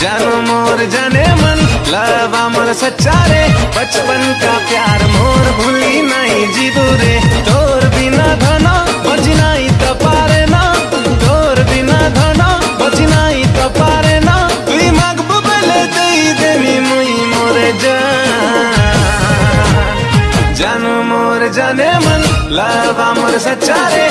जानो मोर जाने मन, लवा मोर सच्चा रे। बचपन का प्यार मोर भूली नहीं जीबू रे। तोर बिना धना, बची नहीं तो पारे ना। तोर बिना धना, बची नहीं तो पारे ना। तुई मागबू बेले दई देनी मुई मोरे जान जानो मोर जाने मन, लवा मोर सच्चा रे।